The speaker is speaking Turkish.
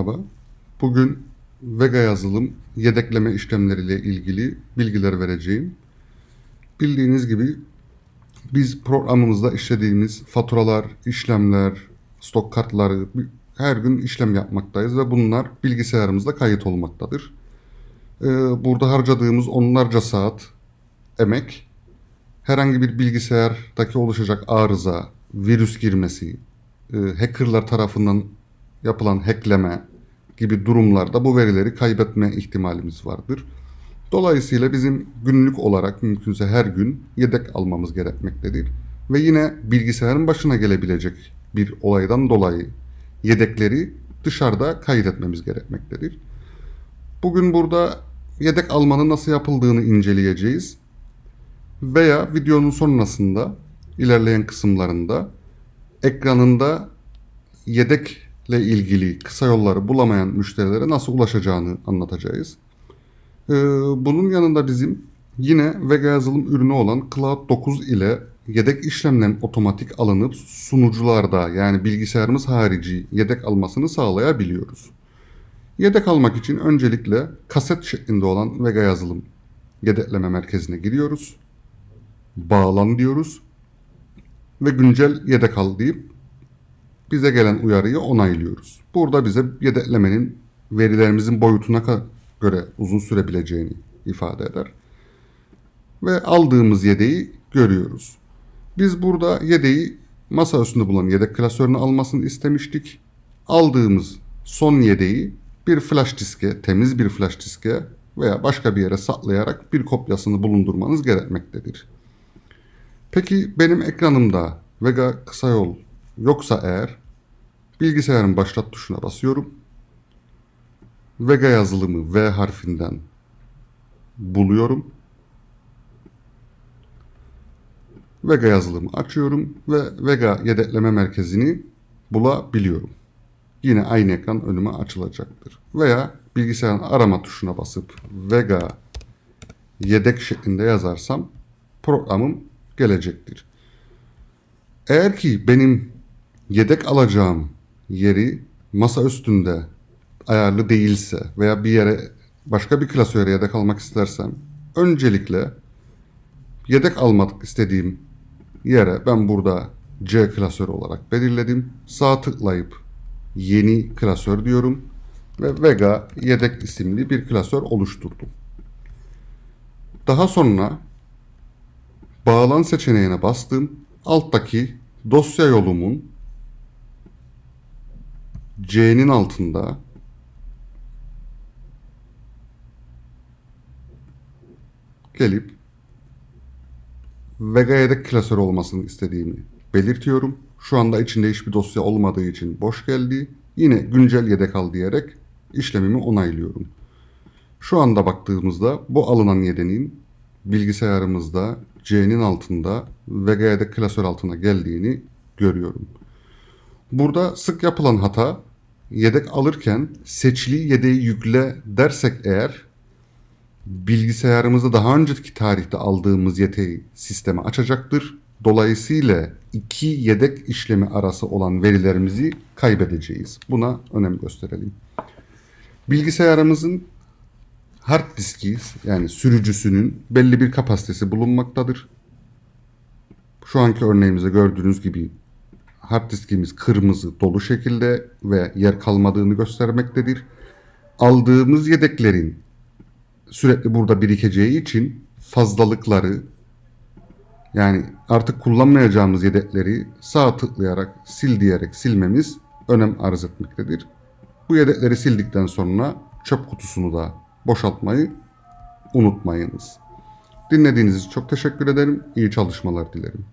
Merhaba. Bugün Vega yazılım yedekleme işlemleriyle ilgili bilgiler vereceğim. Bildiğiniz gibi biz programımızda işlediğimiz faturalar, işlemler, stok kartları her gün işlem yapmaktayız ve bunlar bilgisayarımızda kayıt olmaktadır. Ee, Burada harcadığımız onlarca saat emek herhangi bir bilgisayardaki oluşacak arıza, virüs girmesi, e, hackerlar tarafından yapılan hackleme gibi durumlarda bu verileri kaybetme ihtimalimiz vardır. Dolayısıyla bizim günlük olarak mümkünse her gün yedek almamız gerekmektedir. Ve yine bilgisayarın başına gelebilecek bir olaydan dolayı yedekleri dışarıda kaydetmemiz gerekmektedir. Bugün burada yedek almanın nasıl yapıldığını inceleyeceğiz. Veya videonun sonrasında ilerleyen kısımlarında ekranında yedekle ilgili kısa yolları bulamayan müşterilere nasıl ulaşacağını anlatacağız. Ee, bunun yanında bizim yine Vega yazılım ürünü olan Cloud 9 ile yedek işlemlerin otomatik alınıp sunucularda yani bilgisayarımız harici yedek almasını sağlayabiliyoruz. Yedek almak için öncelikle kaset şeklinde olan Vega yazılım yedekleme merkezine giriyoruz. Bağlan diyoruz. Ve güncel yedek al deyip bize gelen uyarıyı onaylıyoruz. Burada bize yedeklemenin verilerimizin boyutuna göre uzun sürebileceğini ifade eder. Ve aldığımız yedeği görüyoruz. Biz burada yedeği masa üstünde bulunan yedek klasörünü almasını istemiştik. Aldığımız son yedeği bir flash diske, temiz bir flash diske veya başka bir yere saklayarak bir kopyasını bulundurmanız gerekmektedir. Peki benim ekranımda Vega kısa yol yoksa eğer bilgisayarın başlat tuşuna basıyorum. Vega yazılımı V harfinden buluyorum. Vega yazılımı açıyorum ve Vega yedekleme merkezini bulabiliyorum. Yine aynı ekran önüme açılacaktır. Veya bilgisayarın arama tuşuna basıp Vega yedek şeklinde yazarsam programım gelecektir. Eğer ki benim yedek alacağım yeri masa üstünde ayarlı değilse veya bir yere başka bir klasöre yedek almak istersem öncelikle yedek almak istediğim yere ben burada C klasörü olarak belirledim. Sağ tıklayıp yeni klasör diyorum ve Vega yedek isimli bir klasör oluşturdum. Daha sonra bağlan seçeneğine bastım. Alttaki dosya yolumun C'nin altında gelip Vega yedek klasör olmasını istediğimi belirtiyorum. Şu anda içinde hiçbir dosya olmadığı için boş geldi. Yine güncel yedek al diyerek işlemimi onaylıyorum. Şu anda baktığımızda bu alınan yedeğin bilgisayarımızda C'nin altında Vega yedek klasör altına geldiğini görüyorum. Burada sık yapılan hata yedek alırken seçili yedeği yükle dersek eğer bilgisayarımızda daha önceki tarihte aldığımız yedeği sisteme açacaktır. Dolayısıyla iki yedek işlemi arası olan verilerimizi kaybedeceğiz. Buna önem gösterelim. Bilgisayarımızın hard diski yani sürücüsünün belli bir kapasitesi bulunmaktadır. Şu anki örneğimizde gördüğünüz gibi hard diskimiz kırmızı dolu şekilde ve yer kalmadığını göstermektedir. Aldığımız yedeklerin sürekli burada birikeceği için fazlalıkları yani artık kullanmayacağımız yedekleri sağ tıklayarak sil diyerek silmemiz önem arz etmektedir. Bu yedekleri sildikten sonra çöp kutusunu da boşaltmayı unutmayınız. Dinlediğiniz için çok teşekkür ederim. İyi çalışmalar dilerim.